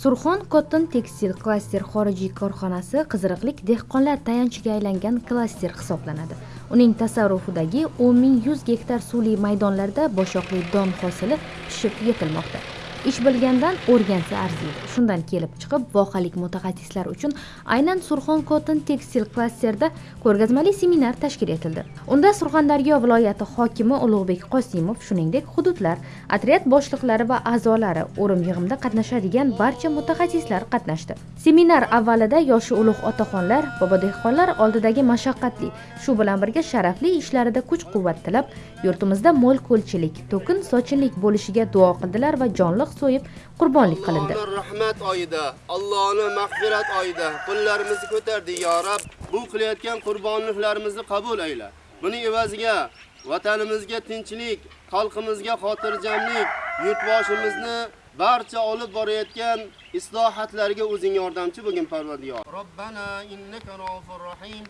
surxon cotton tekstil klaster xorijiy korxonasi qiziriqlik dehqonlar tayanchiga aylangan klaster hisoblanadi. Uning tasarrufidagi o'n ming yuz gektar suvli maydonlarda boshoqli don hosili pishib yetilmoqda. Ish bilgandan o'rgansa arziydi. Shundan kelib chiqib vohalik mutaxassislar uchun aynan surxon kotin tekstil klasterida ko'rgazmali seminar tashkil etildi. Unda surxondaryo viloyati hokimi ulug'bek qosimov shuningdek hududlar otryad boshliqlari va a'zolari o'rim yig'imda qatnashadigan barcha mutaxassislar qatnashdi. Seminar avvalida yoshi ulug' otaxonlar bobo dehqonlar oldidagi mashaqqatli shu bilan birga sharafli ishlarida kuch quvvat tilab yurtimizda mo'l ko'lchilik to'kin sochinlik bo'lishiga duo qildilar va jonliq baliq so'yib qurbonlik qilindi. Rahmat oyida allohni mag'firat oyida. Qo'llarimizni ko'tardik yo rab bu qilayotgan qurbonliklarimizni qabul ayla. Buni evaziga vatanimizga tinchlik xalqimizga xotirjamlik yurtboshimizni barcha olib borayotgan islohotlarga o'zing yordamchi bo'lgin parvardigor robbana innaka rohim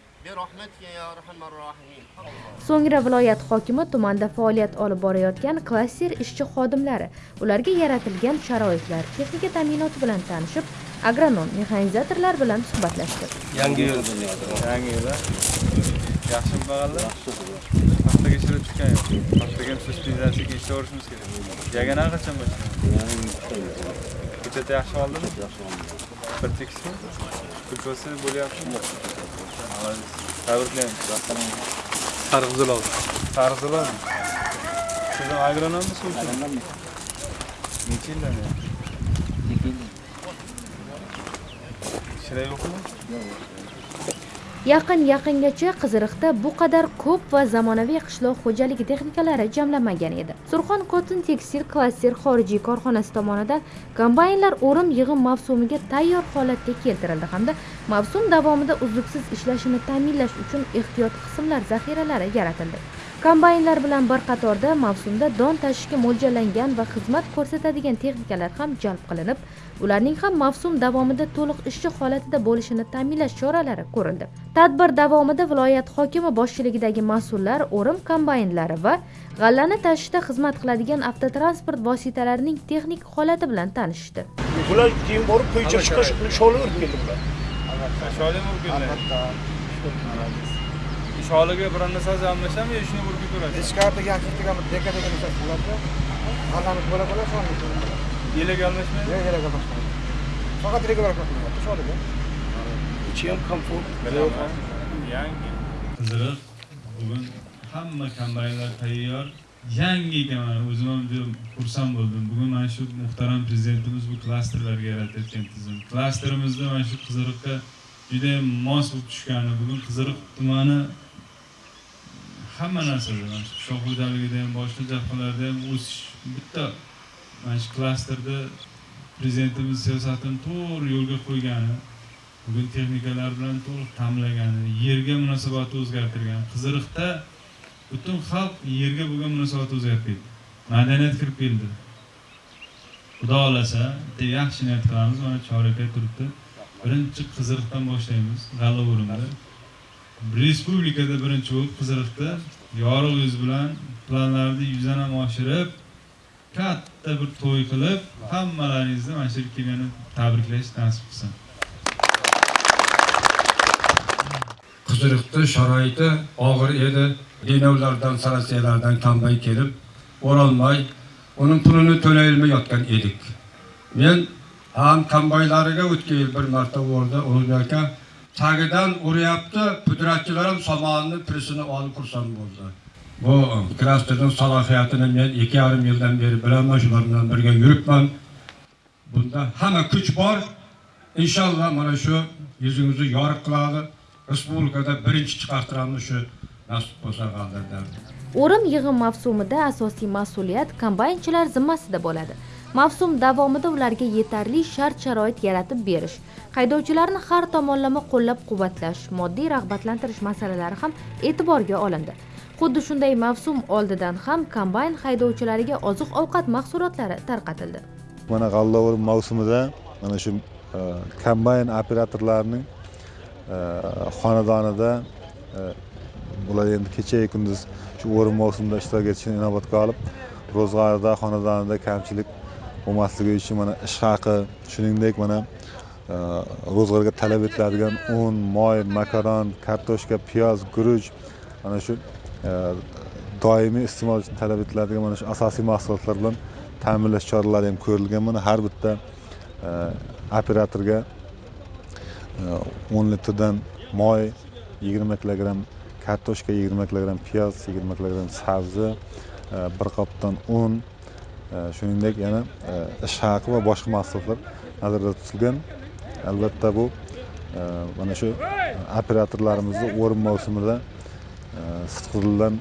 so'ngra viloyat hokimi tumanda faoliyat olib borayotgan klaster ishchi xodimlari ularga yaratilgan sharoitlar texnika ta'minoti bilan tanishib agronom mexanizatorlar bilan suhbatlashdi. Yangi yo'l yangi yo'l yaxshi bag'allar haftaga ishlab chiqqan yo'q. Ham suspenzasiyaga ishlayverishimiz kerak yagana qachon boshlaymiz ko'chat yaxshi oldimi? Bir tekismi kulpasi bo'lyaptimi? Tabriklaymiz. Sarg'izilov sarg'izilov siz ham agronommisizmi agronomman necha yildan beri? Ishlar yo'qmi yaqin yaqingacha qiziriqda bu qadar ko'p va zamonaviy qishloq xo'jaligi texnikalari jamlanmagan edi. Surxon kotin tekstil klaster xorijiy korxonasi tomonidan kombaynlar o'rim yig'im mavsumiga tayyor holatga keltirildi hamda mavsum davomida uzluksiz ishlashini ta'minlash uchun ehtiyot qismlar zaxiralari yaratildi. Kombaynlar bilan bir qatorda mavsumda don tashishga mo'ljallangan va xizmat ko'rsatadigan texnikalar ham jalb qilinib ularning ham mavsum davomida to'liq ishchi holatida bo'lishini ta'minlash choralari ko'rildi. Tadbir davomida viloyat hokimi boshchiligidagi mas'ullar o'rim kombaynlari va g'allani tashishda xizmat qiladigan avtotransport vositalarining texnik holati bilan tanishishdi bular keyin borib to'ycha chiqish sholi urib keldi bular. Sholi urib keldi. Albatta sholiga biron narsasi almashami yo shuni urib ko'rasiz hech qayerda yaxshi degan deka degan narsa bo'ladida g'allani bo'la bo'la sholi yelak almashmaydi yo'q yelak almashmaydi faqat regular qilyapti sholiga ichi ham komfort yangi qiziriq bugun hamma kombaynlar tayyor yangi ekan mana o'zim ham juda xursand bo'ldim bugun mana shu muhtaram prezidentimiz bu klasterlarga yaratayotgan tizim klasterimizda mana shu qiziriqqa judayam mos bo'lib tushgani bugun qiziriq tumani hamma narsada mana shu qishloq xo'jaligida ham boshqa jabhalarda ham o'sish bitta mana shu klasterda prezidentimiz siyosatini to'g'ri yo'lga qo'ygani bugun texnikalar bilan to'liq ta'minlagani yerga munosabatni o'zgartirgan qiziriqda butun xalq yerga bo'lgan munosabatni o'zgarib ketdi. Madaniyat kirib keldi. Xudo xohlasa bitta yaxshi niyat qilamiz mana chorakda turibdi. Birinchi qiziriqdan boshlaymiz g'alla o'rimda respublikada birinchi bo'lib qiziriqda yorug' yuz bilan planlarni yuzanam oshirib katta bir to'y qilib hammalaringizni mana shu yerga kelgani tabriklash nasib qilsin. Qiziriqni sharoiti og'ir edi. Denovlardan sarasiyalardan kambay kelib o'rolmay uning pulini to'layolmayotgan edik. Men ham kombaylariga o'tgan yil bir marta bordi ulug'bek aka tagidan uryapti pudratchilar ham somonini pirisini olib xursand bo'ldi. Bu klasterning salohiyatini men ikki yarim yildan beri bilaman shular bilan birga yuribman. Bunda hamma kuch bor. Inshaalloh mana shu yuzingizni yorug' qiladi. Respublikada birinchi chiqartiramiz shu nasib bo'lsa g'aldirdan o'rim yig'im mavsumida asosiy mas'uliyat kombaynchilar zimmasida bo'ladi mavsum davomida ularga yetarli shart sharoit yaratib berish haydovchilarni har tomonlama qo'llab quvvatlash moddiy rag'batlantirish masalalari ham e'tiborga olindi. Xuddi shunday mavsum oldidan ham kombayn haydovchilariga oziq ovqat mahsulotlari tarqatildi. Mana g'alla mavsumida mana shu e, kombayn operatorlarining e, xonadonida bular ular endi kechayu kunduz shu o'rim mavsumida ishtirok etishini inobatga olib ro'zg'orida xonadonida kamchilik bo'lmasligi uchun mana ish haqi shuningdek mana e, ro'zg'orga talab etiladigan un moy makaron kartoshka piyoz guruch mana shu e, doimiy iste'mol uchun talab etiladigan mana shu asosiy mahsulotlar bilan ta'minlash choralari ham ko'rilgan. Mana har bitta e, operatorga o'n litrdan moy yigirma kilogramm kartoshka yigirma kilogramm piyoz yigirma kilogramm sabzi bir qopdan un shuningdek yana e, ish haqi va boshqa mahsulotlar nazarda tutilgan. Albatta bu e, mana shu operatorlarimizni o'rin mavsumida e, sidqidildan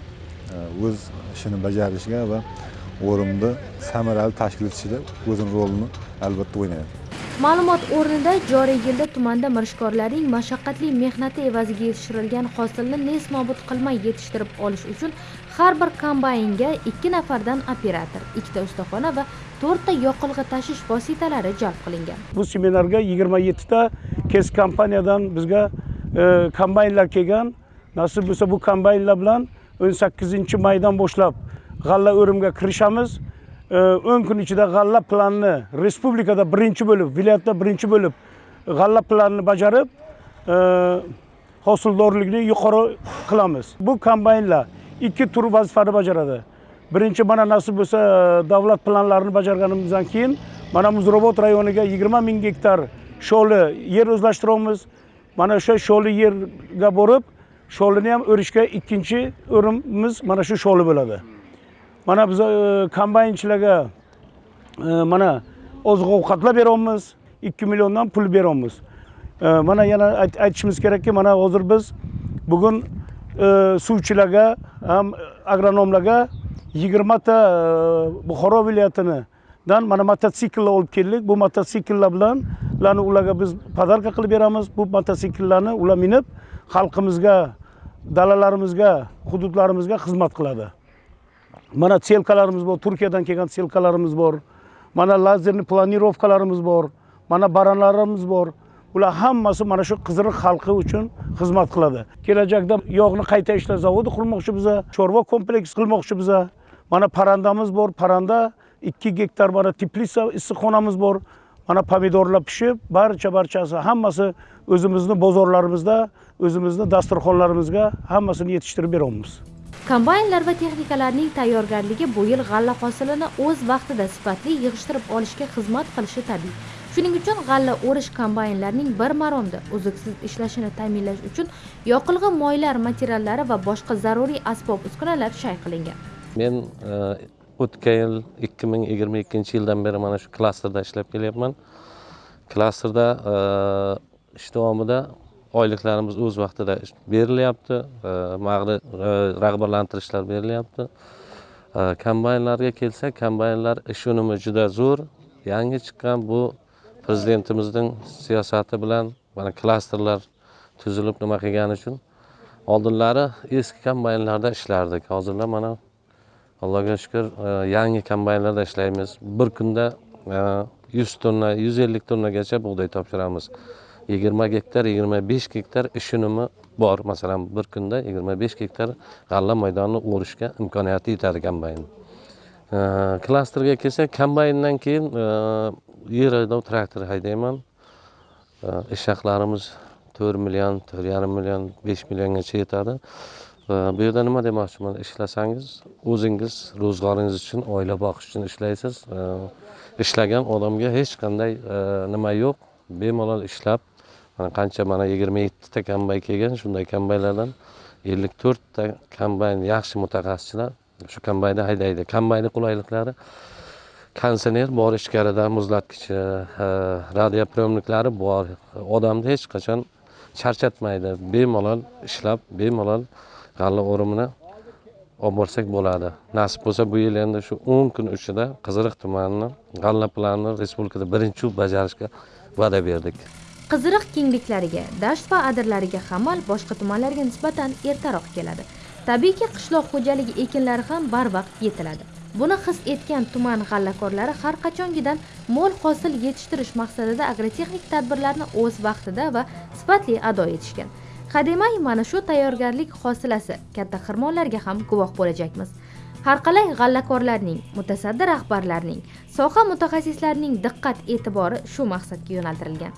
o'z ishini bajarishiga va o'rinni samarali tashkil etishida o'zini rolini albatta o'ynaydi. Ma'lumot o'rnida joriy yilda tumanda mirishkorlarning mashaqqatli mehnati evaziga yetishtirilgan hosilni nesnobud qilmay yetishtirib olish uchun har bir kombaynga 2 nafardan operator 2 ta ustaxona va 4 ta yoqilg'i tashish vositalari jalb qilingan. Bu seminarga 27 ta kes kompaniyadan bizga e, kombaynlar kelgan. Nasib bo'lsa bu kombaynlar bilan o'n sakkizinchi maydan boshlab g'alla o'rimga kirishamiz. O'n kun ichida g'alla planini respublikada birinchi bo'lib viloyatda birinchi bo'lib g'alla planini bajarib hosildorlikni yuqori qilamiz. Bu kombaynlar ikki tur vazifani bajaradi. Birinchi mana nasib bo'lsa davlat planlarini bajarganimizdan keyin mana muzrobot rayoniga yigirma ming gektar sho'li yer o'zlashtiryapmiz mana o'sha sho'li yerga borib sho'lini ham o'rishga ikkinchi o'rinimiz mana shu sho'li bo'ladi. Mana biz e, kombaynchilarga e, mana oziq ovqatlar beryapmiz. Ikki milliondan pul beryapmiz. E, mana yana aytishimiz kerakki mana hozir biz bugun suvchilarga ham agronomlarga yigirmata buxoro viloyatinidan mana mototsikllar olib keldik. Bu mototsikllar bilan ularni ularga biz podarka qilib beramiz. Bu mototsikllarni ular minib xalqimizga dalalarimizga hududlarimizga xizmat qiladi. Mana selkalarimiz bor turkiyadan kelgan selkalarimiz bor. Mana lazerni planirovkalarimiz bor. Mana baranlarimiz bor. Ular hammasi mana shu qiziriq xalqi uchun xizmat qiladi. Kelajakda yog'ni qayta ishlash zavodi qurmoqchi biza chorva kompleksi qilmoqchi biza. Mana parrandamiz bor parranda ikki gektar mana teplitsa issiqxonamiz bor. Mana pomidorlar pishib barcha barchasi hammasi o'zimizni bozorlarimizda o'zimizni dasturxonlarimizga hammasini yetishtirib beryapmiz kombaynlar va texnikalarning tayyorgarligi bu yil g'alla hosilini o'z vaqtida sifatli yig'ishtirib olishga xizmat qilishi tabiiy. Shuning uchun g'alla o'rish kombaynlarining bir maromda uzluksiz ishlashini ta'minlash uchun yoqilg'i moylar materiallari va boshqa zaruriy asbob uskunalar shay qilingan. Men e, o'tgan yil ikki ming yigirma ikkinchi yildan beri mana shu klasterda ishlab kelyapman. Klasterda e, ish davomida oyliklarimiz o'z vaqtida berilyapti e, rag'batlantirishlar berilyapti. E, kombaynlarga kelsak kombaynlar ish unumi juda zo'r. Yangi chiqqan bu prezidentimizning siyosati bilan mana klasterlar tuzilib nima qilgani uchun oldinlari eski kombaynlarda ishlardik. Hozirda mana allohga shukur e, yangi kombaynlarda ishlaymiz. Bir kunda yuz tonna yuz ellik tonnagacha bug'doy topshiramiz. Yigirma gektar yigirma besh gektar ish unumi bor. Masalan bir kunda yigirma besh gektar g'alla maydonini o'rishga imkoniyati yetadi kombayn. Klasterga kelsak kombayndan keyin e, yer haydov traktor haydayman. E, ish haqlarimiz to'rt million to'rt yarim million besh milliongacha yetadi. E, bu yerda nima demoqchiman? Ishlasangiz o'zingiz ro'zg'oringiz uchun oila boqish uchun ishlaysiz. Ishlagan odamga hech qanday nima yo'q. Bemalol ishlab mana qancha mana yigirma yettita kombayn kelgan shunday kombaynlardan ellik to'rtta kombayn yaxshi mutaxassislar. Shu kombaynda haydaydi. Kombaynni qulayliklari konditsioner bor ichkarida muzlatgichi e, e, radioprimniklari bor. Odamni hech qachon charchatmaydi. Bemalol ishlab bemalol g'alla o'rimini olib borsak bo'ladi. Nasib bo'lsa bu yil endi shu o'n kun ichida qiziriq tumanini g'alla planini respublikada birinchi bajarishga va'da berdik. Qiziriq kengliklariga dasht va adirlariga hamal boshqa tumanlarga nisbatan ertaroq keladi. Tabiiyki qishloq xo'jaligi ekinlari ham barvaqt yetiladi. Buni his etgan tuman g'allakorlari har qachongidan mo'l hosil yetishtirish maqsadida agrotexnik tadbirlarni o'z vaqtida va sifatli ado etishgan. Hademay mana shu tayyorgarlik hosilasi katta xirmonlarga ham guvoh bo'lajakmiz. Har qalay g'allakorlarning mutasaddi rahbarlarning soha mutaxassislarining diqqat e'tibori shu maqsadga yo'naltirilgan.